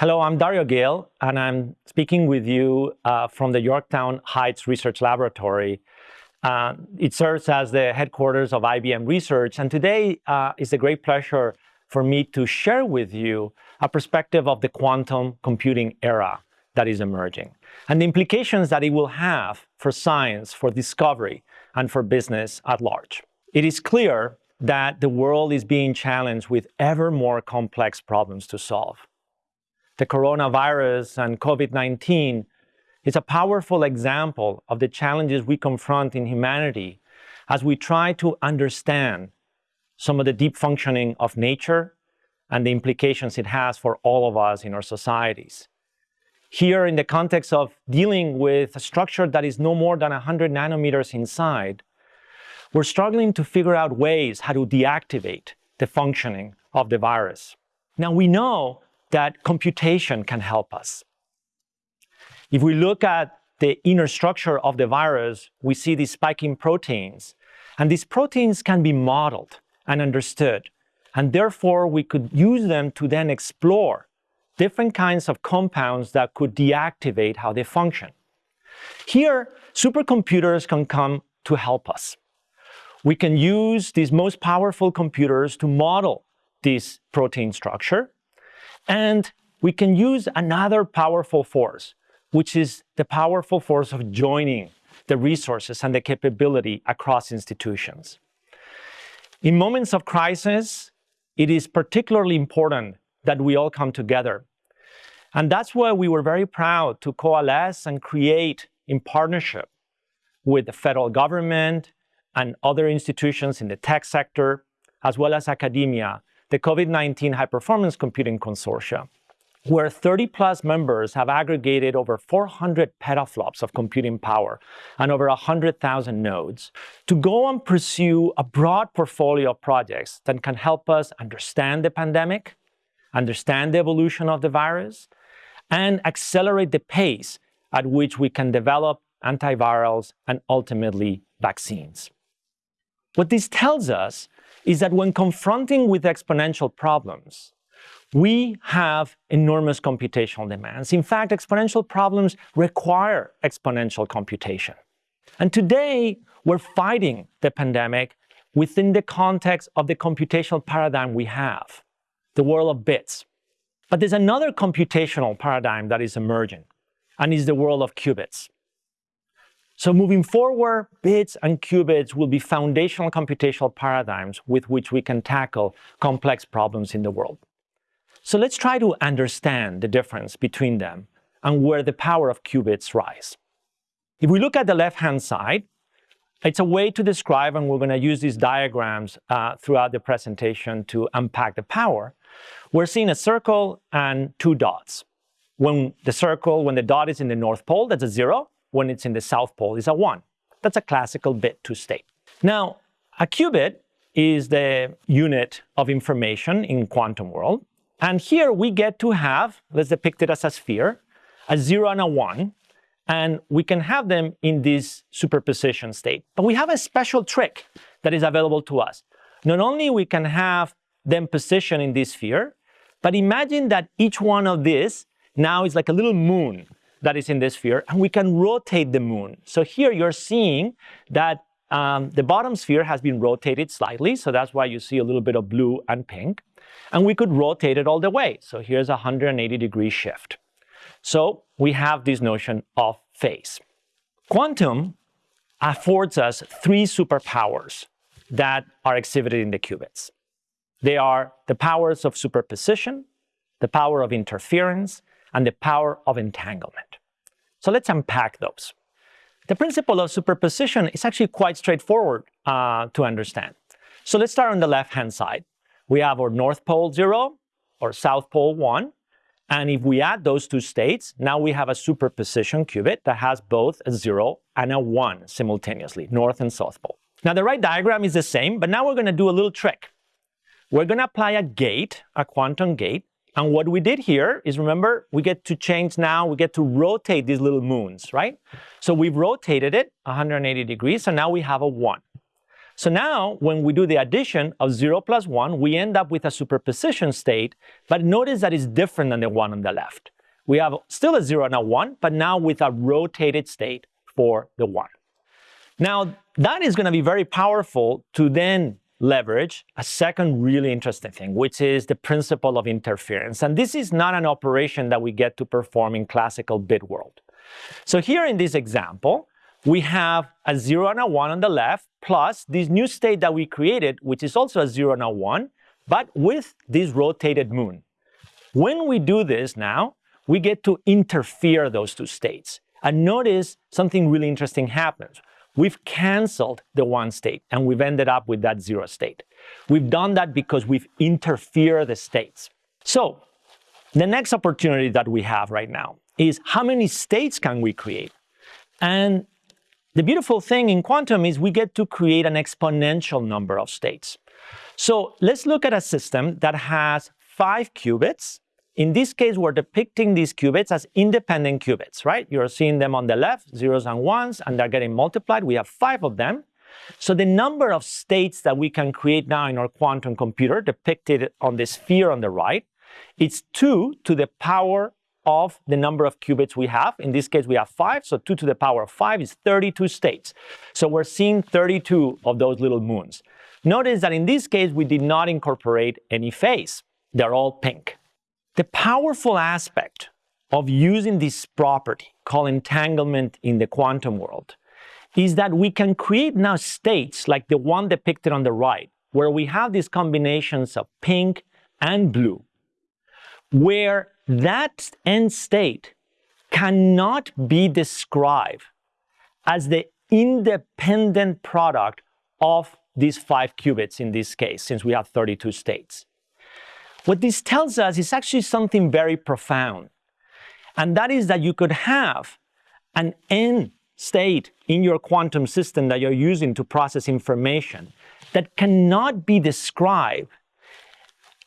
Hello, I'm Dario Gil, and I'm speaking with you uh, from the Yorktown Heights Research Laboratory. Uh, it serves as the headquarters of IBM Research, and today uh, is a great pleasure for me to share with you a perspective of the quantum computing era that is emerging, and the implications that it will have for science, for discovery, and for business at large. It is clear that the world is being challenged with ever more complex problems to solve the coronavirus and COVID-19 is a powerful example of the challenges we confront in humanity as we try to understand some of the deep functioning of nature and the implications it has for all of us in our societies. Here, in the context of dealing with a structure that is no more than 100 nanometers inside, we're struggling to figure out ways how to deactivate the functioning of the virus. Now, we know that computation can help us. If we look at the inner structure of the virus, we see these spiking proteins. And these proteins can be modeled and understood. And therefore, we could use them to then explore different kinds of compounds that could deactivate how they function. Here, supercomputers can come to help us. We can use these most powerful computers to model this protein structure and we can use another powerful force, which is the powerful force of joining the resources and the capability across institutions. In moments of crisis, it is particularly important that we all come together. And that's why we were very proud to coalesce and create in partnership with the federal government and other institutions in the tech sector, as well as academia, the COVID-19 High Performance Computing Consortia, where 30 plus members have aggregated over 400 petaflops of computing power and over 100,000 nodes to go and pursue a broad portfolio of projects that can help us understand the pandemic, understand the evolution of the virus, and accelerate the pace at which we can develop antivirals and ultimately vaccines. What this tells us is that when confronting with exponential problems, we have enormous computational demands. In fact, exponential problems require exponential computation. And today, we're fighting the pandemic within the context of the computational paradigm we have, the world of bits. But there's another computational paradigm that is emerging, and is the world of qubits. So moving forward, bits and qubits will be foundational computational paradigms with which we can tackle complex problems in the world. So let's try to understand the difference between them and where the power of qubits rise. If we look at the left-hand side, it's a way to describe, and we're going to use these diagrams uh, throughout the presentation to unpack the power. We're seeing a circle and two dots. When the circle, when the dot is in the North Pole, that's a zero when it's in the South Pole is a 1. That's a classical bit to state. Now, a qubit is the unit of information in quantum world. And here we get to have, let's depict it as a sphere, a 0 and a 1. And we can have them in this superposition state. But we have a special trick that is available to us. Not only we can have them positioned in this sphere, but imagine that each one of these now is like a little moon that is in this sphere, and we can rotate the moon. So here you're seeing that um, the bottom sphere has been rotated slightly, so that's why you see a little bit of blue and pink. And we could rotate it all the way. So here's a 180 degree shift. So we have this notion of phase. Quantum affords us three superpowers that are exhibited in the qubits. They are the powers of superposition, the power of interference, and the power of entanglement. So let's unpack those. The principle of superposition is actually quite straightforward uh, to understand. So let's start on the left-hand side. We have our North Pole 0 or South Pole 1. And if we add those two states, now we have a superposition qubit that has both a 0 and a 1 simultaneously, North and South Pole. Now the right diagram is the same, but now we're going to do a little trick. We're going to apply a gate, a quantum gate, and what we did here is, remember, we get to change now, we get to rotate these little moons, right? So we've rotated it 180 degrees, so now we have a 1. So now when we do the addition of 0 plus 1, we end up with a superposition state, but notice that it's different than the one on the left. We have still a 0 and a 1, but now with a rotated state for the 1. Now, that is going to be very powerful to then leverage a second really interesting thing, which is the principle of interference. And this is not an operation that we get to perform in classical bit world. So here in this example, we have a 0 and a 1 on the left, plus this new state that we created, which is also a 0 and a 1, but with this rotated moon. When we do this now, we get to interfere those two states. And notice something really interesting happens. We've canceled the one state and we've ended up with that zero state. We've done that because we've interfered the states. So the next opportunity that we have right now is how many states can we create? And the beautiful thing in quantum is we get to create an exponential number of states. So let's look at a system that has five qubits in this case, we're depicting these qubits as independent qubits, right? You're seeing them on the left, zeros and ones, and they're getting multiplied. We have five of them. So the number of states that we can create now in our quantum computer, depicted on the sphere on the right, it's 2 to the power of the number of qubits we have. In this case, we have 5, so 2 to the power of 5 is 32 states. So we're seeing 32 of those little moons. Notice that in this case, we did not incorporate any phase. They're all pink. The powerful aspect of using this property called entanglement in the quantum world is that we can create now states like the one depicted on the right, where we have these combinations of pink and blue, where that end state cannot be described as the independent product of these five qubits in this case, since we have 32 states. What this tells us is actually something very profound. And that is that you could have an end state in your quantum system that you're using to process information that cannot be described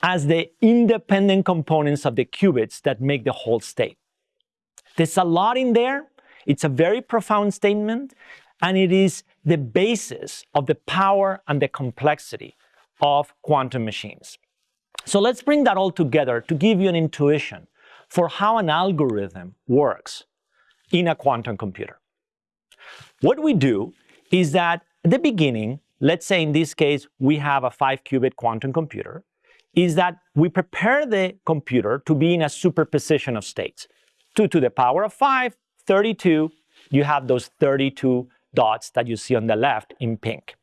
as the independent components of the qubits that make the whole state. There's a lot in there. It's a very profound statement, and it is the basis of the power and the complexity of quantum machines. So let's bring that all together to give you an intuition for how an algorithm works in a quantum computer. What we do is that at the beginning, let's say in this case, we have a five qubit quantum computer, is that we prepare the computer to be in a superposition of states. 2 to the power of 5, 32, you have those 32 dots that you see on the left in pink.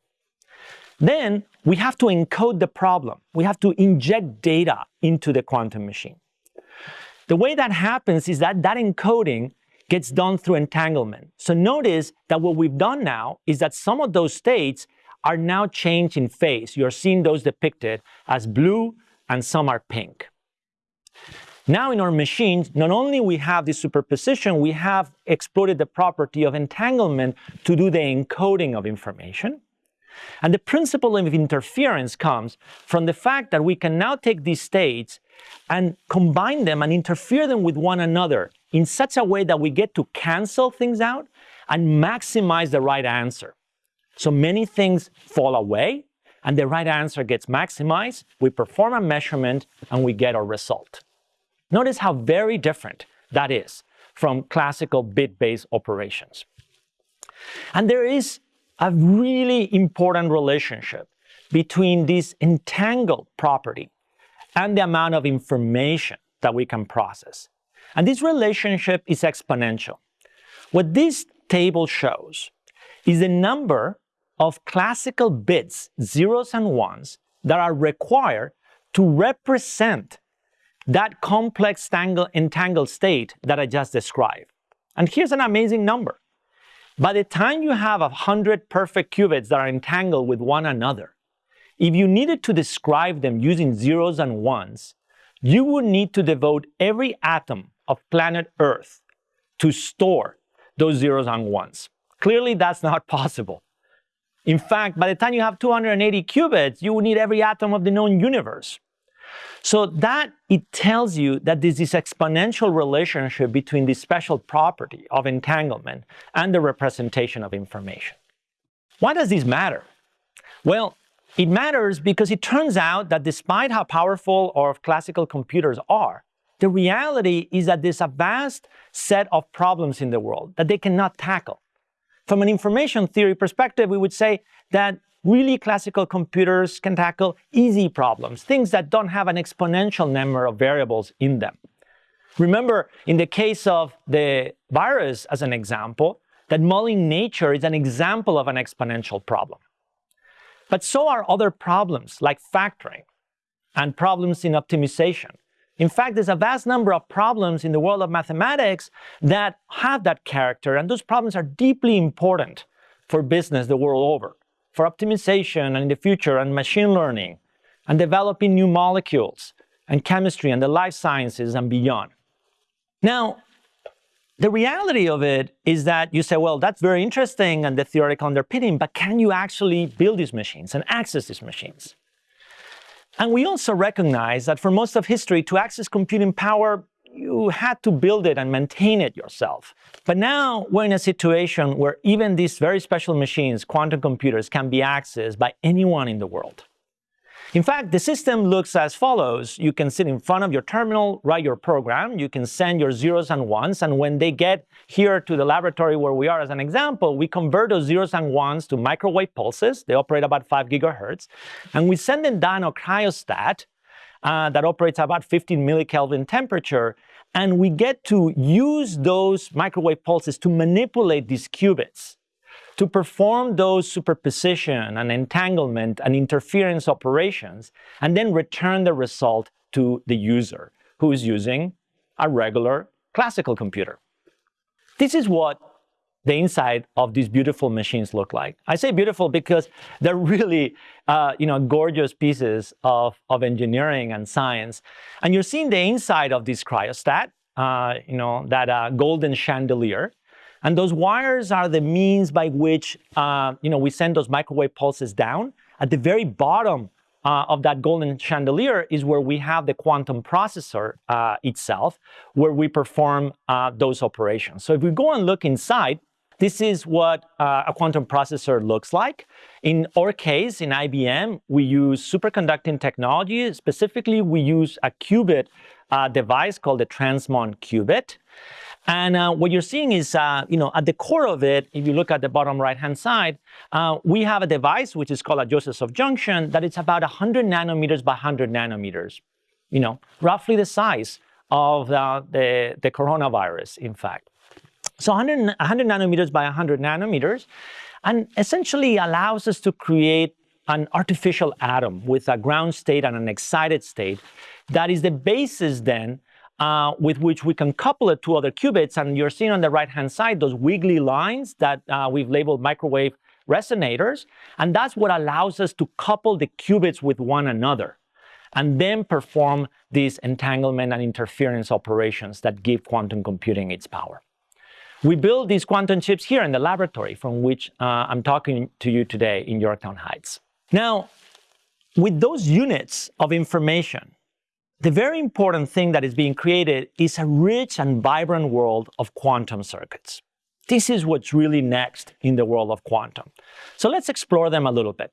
Then we have to encode the problem. We have to inject data into the quantum machine. The way that happens is that that encoding gets done through entanglement. So notice that what we've done now is that some of those states are now changed in phase. You're seeing those depicted as blue and some are pink. Now in our machines, not only we have this superposition, we have exploited the property of entanglement to do the encoding of information. And the principle of interference comes from the fact that we can now take these states and combine them and interfere them with one another in such a way that we get to cancel things out and maximize the right answer. So many things fall away and the right answer gets maximized. We perform a measurement and we get our result. Notice how very different that is from classical bit-based operations. And there is a really important relationship between this entangled property and the amount of information that we can process. And this relationship is exponential. What this table shows is the number of classical bits, zeros and ones, that are required to represent that complex entangled state that I just described. And here's an amazing number. By the time you have a hundred perfect qubits that are entangled with one another, if you needed to describe them using zeros and ones, you would need to devote every atom of planet Earth to store those zeros and ones. Clearly, that's not possible. In fact, by the time you have 280 qubits, you would need every atom of the known universe. So that it tells you that there's this exponential relationship between this special property of entanglement and the representation of information. Why does this matter? Well, it matters because it turns out that despite how powerful our classical computers are, the reality is that there's a vast set of problems in the world that they cannot tackle. From an information theory perspective, we would say that really classical computers can tackle easy problems, things that don't have an exponential number of variables in them. Remember, in the case of the virus as an example, that modeling nature is an example of an exponential problem. But so are other problems like factoring and problems in optimization. In fact, there's a vast number of problems in the world of mathematics that have that character, and those problems are deeply important for business the world over, for optimization and in the future, and machine learning, and developing new molecules, and chemistry, and the life sciences, and beyond. Now, the reality of it is that you say, well, that's very interesting and the theoretical underpinning, but can you actually build these machines and access these machines? And we also recognize that for most of history, to access computing power, you had to build it and maintain it yourself. But now we're in a situation where even these very special machines, quantum computers, can be accessed by anyone in the world. In fact, the system looks as follows. You can sit in front of your terminal, write your program, you can send your zeros and ones, and when they get here to the laboratory where we are as an example, we convert those zeros and ones to microwave pulses. They operate about 5 gigahertz. And we send them down a cryostat uh, that operates at about 15 millikelvin temperature, and we get to use those microwave pulses to manipulate these qubits to perform those superposition and entanglement and interference operations and then return the result to the user who is using a regular classical computer. This is what the inside of these beautiful machines look like. I say beautiful because they're really, uh, you know, gorgeous pieces of, of engineering and science. And you're seeing the inside of this cryostat, uh, you know, that uh, golden chandelier. And those wires are the means by which uh, you know, we send those microwave pulses down. At the very bottom uh, of that golden chandelier is where we have the quantum processor uh, itself, where we perform uh, those operations. So if we go and look inside, this is what uh, a quantum processor looks like. In our case, in IBM, we use superconducting technology. Specifically, we use a qubit uh, device called the Transmon qubit. And uh, what you're seeing is, uh, you know, at the core of it, if you look at the bottom right-hand side, uh, we have a device which is called a Josephson junction that is about 100 nanometers by 100 nanometers, you know, roughly the size of the, the coronavirus, in fact. So 100, 100 nanometers by 100 nanometers, and essentially allows us to create an artificial atom with a ground state and an excited state that is the basis then uh, with which we can couple it to other qubits. And you're seeing on the right-hand side those wiggly lines that uh, we've labeled microwave resonators. And that's what allows us to couple the qubits with one another and then perform these entanglement and interference operations that give quantum computing its power. We build these quantum chips here in the laboratory from which uh, I'm talking to you today in Yorktown Heights. Now, with those units of information, the very important thing that is being created is a rich and vibrant world of quantum circuits. This is what's really next in the world of quantum. So let's explore them a little bit.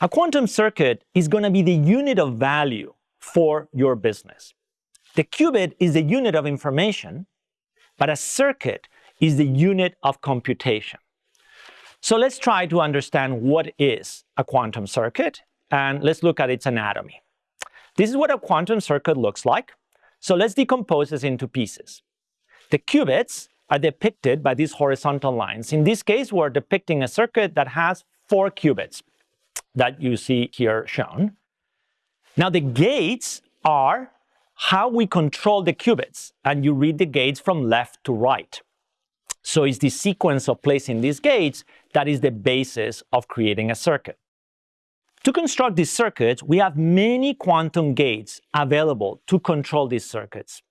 A quantum circuit is going to be the unit of value for your business. The qubit is the unit of information, but a circuit is the unit of computation. So let's try to understand what is a quantum circuit, and let's look at its anatomy. This is what a quantum circuit looks like. So let's decompose this into pieces. The qubits are depicted by these horizontal lines. In this case, we're depicting a circuit that has four qubits that you see here shown. Now the gates are how we control the qubits, and you read the gates from left to right. So it's the sequence of placing these gates that is the basis of creating a circuit. To construct these circuits, we have many quantum gates available to control these circuits.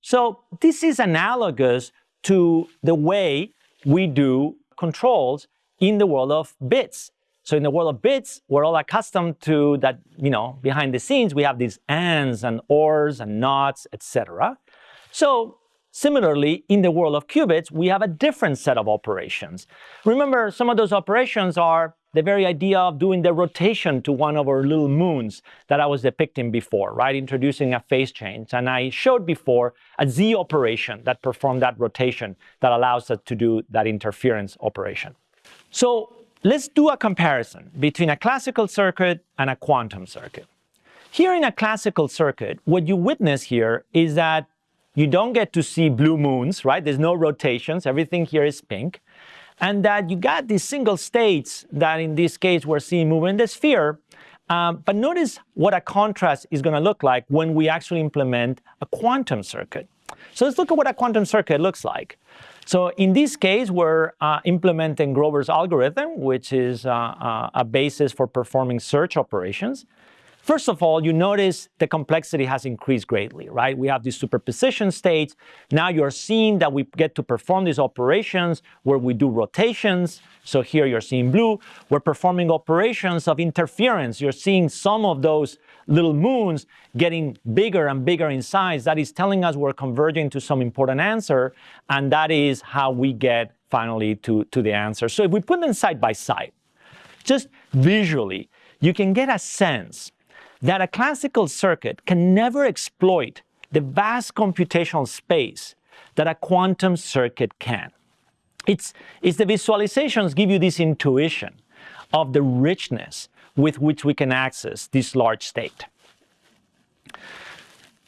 So this is analogous to the way we do controls in the world of bits. So in the world of bits, we're all accustomed to that, you know, behind the scenes, we have these ands and ors and nots, etc. So similarly, in the world of qubits, we have a different set of operations. Remember, some of those operations are the very idea of doing the rotation to one of our little moons that I was depicting before, right? Introducing a phase change. And I showed before a Z operation that performed that rotation that allows us to do that interference operation. So let's do a comparison between a classical circuit and a quantum circuit. Here in a classical circuit, what you witness here is that you don't get to see blue moons, right? There's no rotations, everything here is pink. And that you got these single states that in this case we're seeing moving in the sphere. Um, but notice what a contrast is going to look like when we actually implement a quantum circuit. So let's look at what a quantum circuit looks like. So in this case, we're uh, implementing Grover's algorithm, which is uh, uh, a basis for performing search operations. First of all, you notice the complexity has increased greatly, right? We have these superposition states. Now you're seeing that we get to perform these operations where we do rotations. So here you're seeing blue. We're performing operations of interference. You're seeing some of those little moons getting bigger and bigger in size. That is telling us we're converging to some important answer. And that is how we get finally to, to the answer. So if we put them side by side, just visually, you can get a sense that a classical circuit can never exploit the vast computational space that a quantum circuit can. It's, it's the visualizations give you this intuition of the richness with which we can access this large state.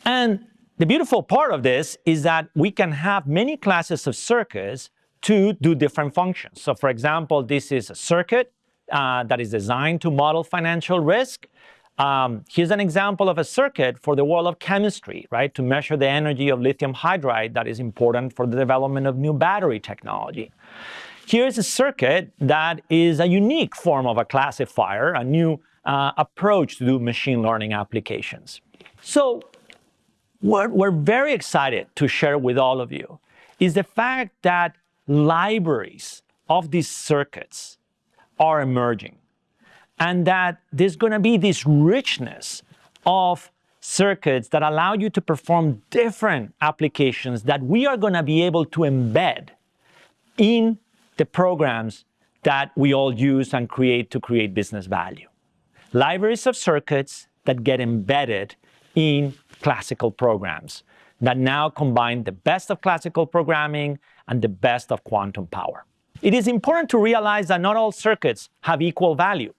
And the beautiful part of this is that we can have many classes of circuits to do different functions. So for example, this is a circuit uh, that is designed to model financial risk. Um, here's an example of a circuit for the world of chemistry, right, to measure the energy of lithium hydride that is important for the development of new battery technology. Here's a circuit that is a unique form of a classifier, a new uh, approach to do machine learning applications. So what we're very excited to share with all of you is the fact that libraries of these circuits are emerging and that there's going to be this richness of circuits that allow you to perform different applications that we are going to be able to embed in the programs that we all use and create to create business value. Libraries of circuits that get embedded in classical programs that now combine the best of classical programming and the best of quantum power. It is important to realize that not all circuits have equal value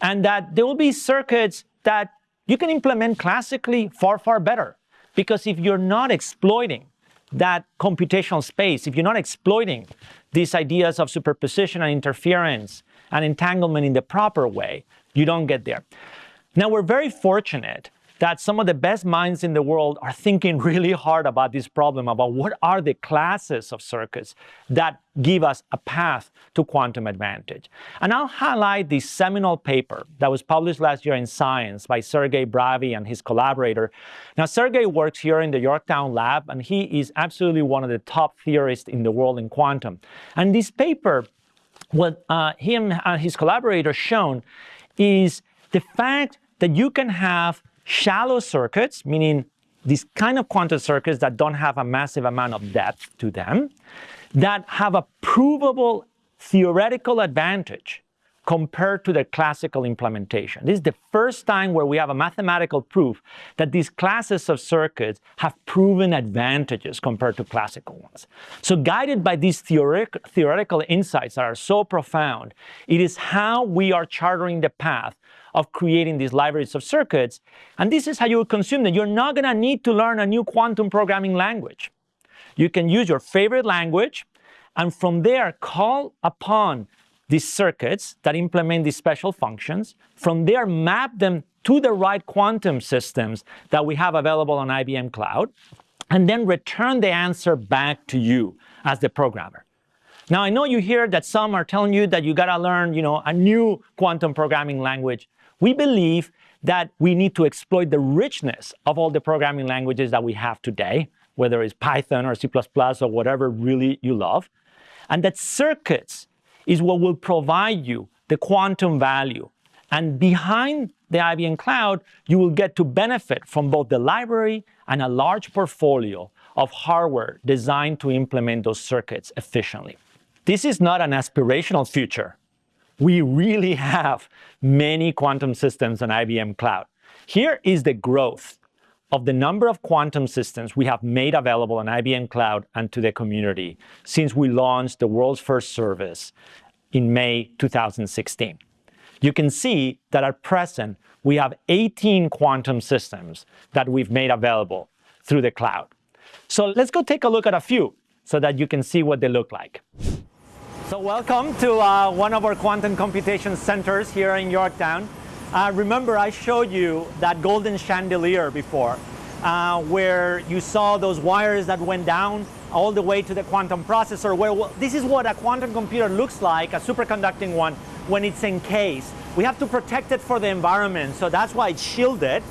and that there will be circuits that you can implement classically far, far better. Because if you're not exploiting that computational space, if you're not exploiting these ideas of superposition and interference and entanglement in the proper way, you don't get there. Now, we're very fortunate that some of the best minds in the world are thinking really hard about this problem, about what are the classes of circuits that give us a path to quantum advantage. And I'll highlight this seminal paper that was published last year in Science by Sergey Bravyi and his collaborator. Now, Sergey works here in the Yorktown lab, and he is absolutely one of the top theorists in the world in quantum. And this paper, what uh, him and his collaborators shown is the fact that you can have shallow circuits, meaning these kind of quantum circuits that don't have a massive amount of depth to them, that have a provable theoretical advantage compared to the classical implementation. This is the first time where we have a mathematical proof that these classes of circuits have proven advantages compared to classical ones. So guided by these theoretic, theoretical insights that are so profound, it is how we are chartering the path of creating these libraries of circuits. And this is how you will consume them. You're not going to need to learn a new quantum programming language. You can use your favorite language, and from there, call upon these circuits that implement these special functions. From there, map them to the right quantum systems that we have available on IBM Cloud, and then return the answer back to you as the programmer. Now, I know you hear that some are telling you that you got to learn, you know, a new quantum programming language. We believe that we need to exploit the richness of all the programming languages that we have today, whether it's Python or C++ or whatever really you love, and that circuits is what will provide you the quantum value. And behind the IBM Cloud, you will get to benefit from both the library and a large portfolio of hardware designed to implement those circuits efficiently. This is not an aspirational future. We really have many quantum systems on IBM Cloud. Here is the growth of the number of quantum systems we have made available on IBM Cloud and to the community since we launched the world's first service in May 2016. You can see that at present, we have 18 quantum systems that we've made available through the cloud. So let's go take a look at a few so that you can see what they look like. So welcome to uh, one of our quantum computation centers here in Yorktown. Uh, remember, I showed you that golden chandelier before, uh, where you saw those wires that went down all the way to the quantum processor, where well, this is what a quantum computer looks like, a superconducting one, when it's encased. We have to protect it for the environment, so that's why it's shielded.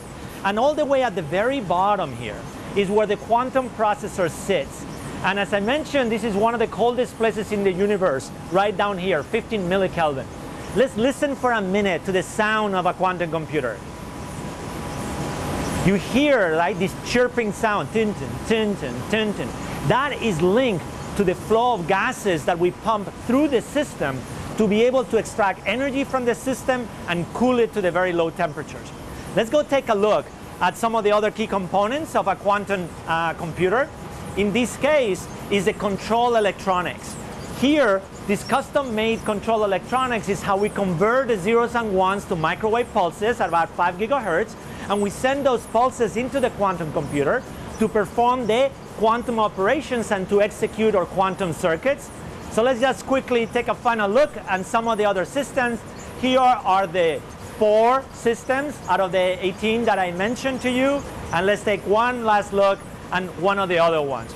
And all the way at the very bottom here is where the quantum processor sits. And as I mentioned, this is one of the coldest places in the universe, right down here, 15 millikelvin. Let's listen for a minute to the sound of a quantum computer. You hear like this chirping sound, tin tin, tin tin, tin. That is linked to the flow of gases that we pump through the system to be able to extract energy from the system and cool it to the very low temperatures. Let's go take a look at some of the other key components of a quantum uh, computer in this case is the control electronics. Here, this custom-made control electronics is how we convert the zeros and ones to microwave pulses at about 5 gigahertz, and we send those pulses into the quantum computer to perform the quantum operations and to execute our quantum circuits. So let's just quickly take a final look at some of the other systems. Here are the four systems out of the 18 that I mentioned to you. And let's take one last look and one of the other ones.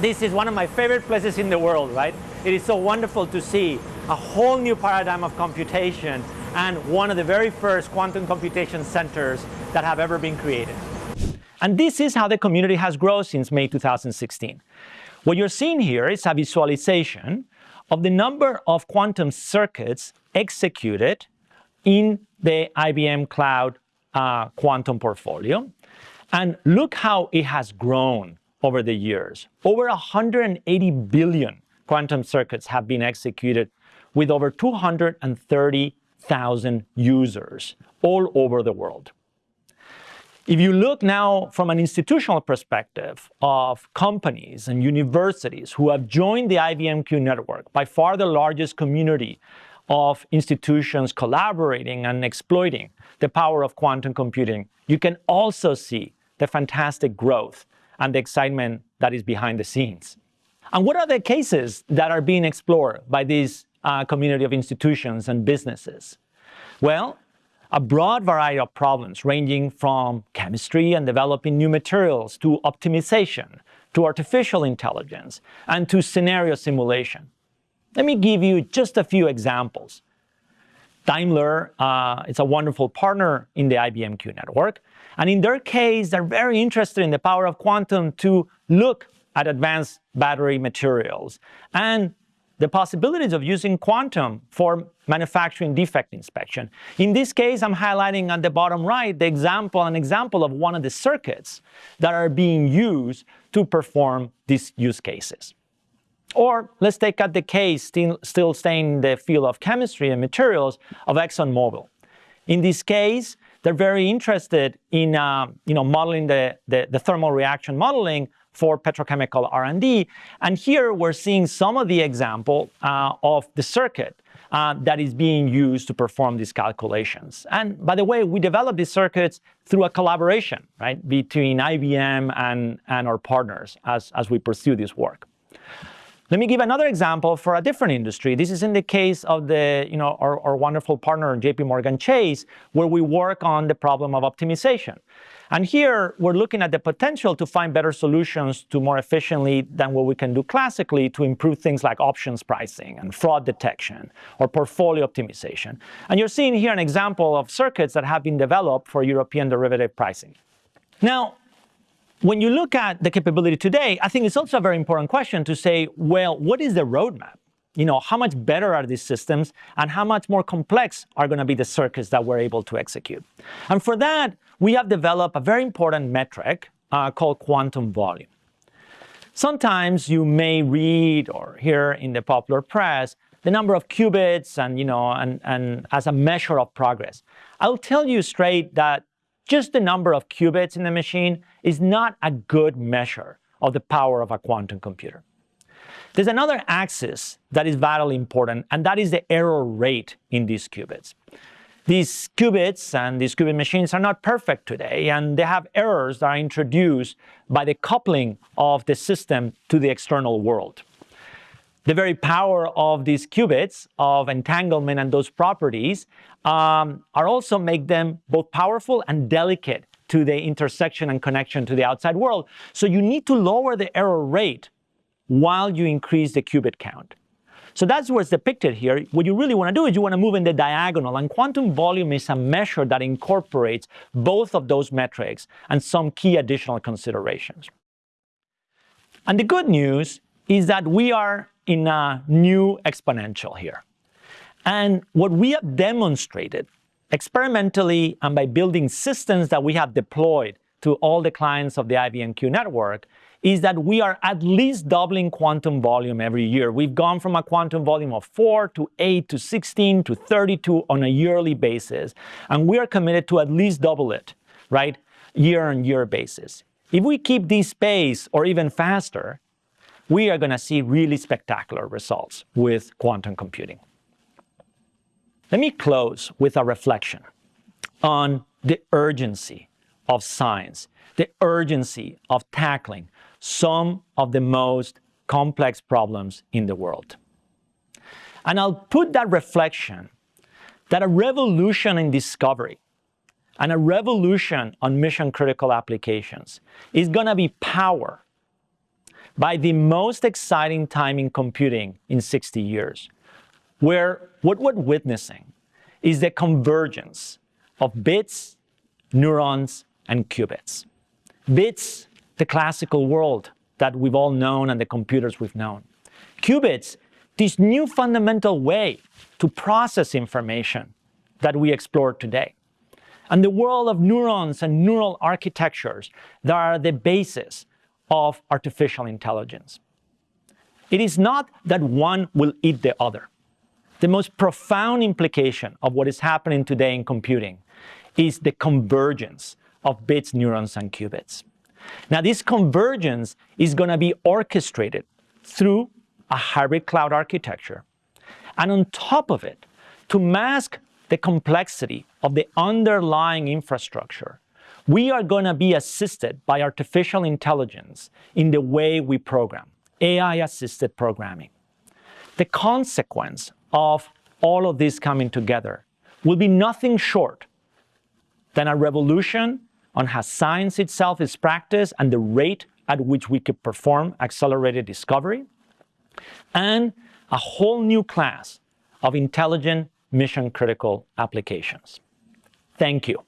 This is one of my favorite places in the world, right? It is so wonderful to see a whole new paradigm of computation and one of the very first quantum computation centers that have ever been created. And this is how the community has grown since May 2016. What you're seeing here is a visualization of the number of quantum circuits executed in the IBM Cloud uh, quantum portfolio. And look how it has grown over the years. Over 180 billion quantum circuits have been executed with over 230,000 users all over the world. If you look now from an institutional perspective of companies and universities who have joined the IBMQ network, by far the largest community of institutions collaborating and exploiting the power of quantum computing, you can also see the fantastic growth and the excitement that is behind the scenes. And what are the cases that are being explored by this uh, community of institutions and businesses? Well, a broad variety of problems ranging from chemistry and developing new materials to optimization, to artificial intelligence, and to scenario simulation. Let me give you just a few examples. Daimler uh, is a wonderful partner in the IBMQ network, and in their case, they're very interested in the power of quantum to look at advanced battery materials and the possibilities of using quantum for manufacturing defect inspection. In this case, I'm highlighting on the bottom right the example, an example of one of the circuits that are being used to perform these use cases. Or let's take out the case, still, still staying in the field of chemistry and materials, of ExxonMobil. In this case, they're very interested in uh, you know, modeling the, the, the thermal reaction modeling for petrochemical R&D. And here we're seeing some of the example uh, of the circuit uh, that is being used to perform these calculations. And by the way, we developed these circuits through a collaboration right, between IBM and, and our partners as, as we pursue this work. Let me give another example for a different industry. This is in the case of the, you know, our, our wonderful partner, JP Morgan Chase, where we work on the problem of optimization. And here we're looking at the potential to find better solutions to more efficiently than what we can do classically to improve things like options pricing and fraud detection or portfolio optimization. And you're seeing here an example of circuits that have been developed for European derivative pricing. Now, when you look at the capability today, I think it's also a very important question to say, well, what is the roadmap? You know, how much better are these systems and how much more complex are going to be the circuits that we're able to execute? And for that, we have developed a very important metric uh, called quantum volume. Sometimes you may read or hear in the popular press the number of qubits and, you know, and, and as a measure of progress. I'll tell you straight that just the number of qubits in the machine is not a good measure of the power of a quantum computer. There's another axis that is vitally important, and that is the error rate in these qubits. These qubits and these qubit machines are not perfect today, and they have errors that are introduced by the coupling of the system to the external world. The very power of these qubits, of entanglement and those properties, um, are also make them both powerful and delicate to the intersection and connection to the outside world. So you need to lower the error rate while you increase the qubit count. So that's what's depicted here. What you really want to do is you want to move in the diagonal, and quantum volume is a measure that incorporates both of those metrics and some key additional considerations. And the good news is that we are in a new exponential here. And what we have demonstrated experimentally and by building systems that we have deployed to all the clients of the IBM-Q network is that we are at least doubling quantum volume every year. We've gone from a quantum volume of 4 to 8 to 16 to 32 on a yearly basis, and we are committed to at least double it, right, year-on-year basis. If we keep this pace or even faster, we are going to see really spectacular results with quantum computing. Let me close with a reflection on the urgency of science, the urgency of tackling some of the most complex problems in the world. And I'll put that reflection that a revolution in discovery and a revolution on mission critical applications is going to be powered by the most exciting time in computing in 60 years, where what we're witnessing is the convergence of bits, neurons, and qubits. Bits, the classical world that we've all known and the computers we've known. Qubits, this new fundamental way to process information that we explore today. And the world of neurons and neural architectures that are the basis of artificial intelligence. It is not that one will eat the other. The most profound implication of what is happening today in computing is the convergence of bits, neurons, and qubits. Now, this convergence is going to be orchestrated through a hybrid cloud architecture. And on top of it, to mask the complexity of the underlying infrastructure, we are going to be assisted by artificial intelligence in the way we program, AI-assisted programming. The consequence of all of this coming together will be nothing short than a revolution on how science itself is practiced and the rate at which we could perform accelerated discovery, and a whole new class of intelligent mission-critical applications. Thank you.